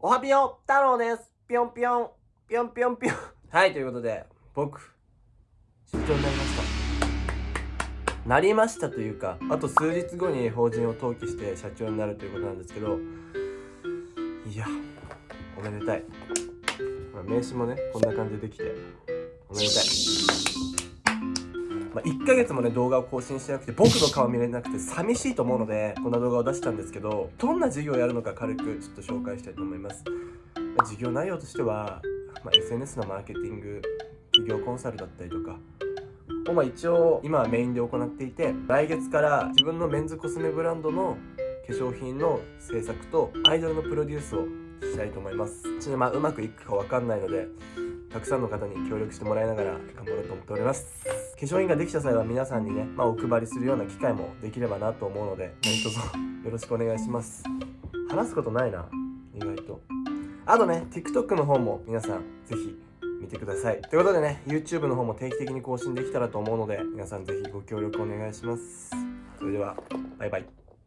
おはぴよ太郎です。ぴょんぴょん。ぴょんぴょんぴょん。はいということで僕出張になりました。なりましたというかあと数日後に法人を登記して社長になるということなんですけどいやおめでたい、名刺もねこんな感じでできておめでたい。まあ、1ヶ月もね動画を更新してなくて僕の顔見れなくて寂しいと思うのでこんな動画を出したんですけどどんな授業をやるのか軽くちょっと紹介したいと思います、まあ、授業内容としては、まあ、SNS のマーケティング企業コンサルだったりとかをまあ一応今はメインで行っていて来月から自分のメンズコスメブランドの化粧品の制作とアイドルのプロデュースをしたいと思います。ちょっとまうまくいくかわかんないのでたくさんの方に協力してもらいながら頑張ろうと思っております。化粧品ができた際は皆さんにね、まあ、お配りするような機会もできればなと思うので何卒 よろしくお願いします。話すことないな意外と。あとね TikTok の方も皆さんぜひ見てください。ということでね YouTube の方も定期的に更新できたらと思うので皆さんぜひご協力お願いします。それではバイバイ。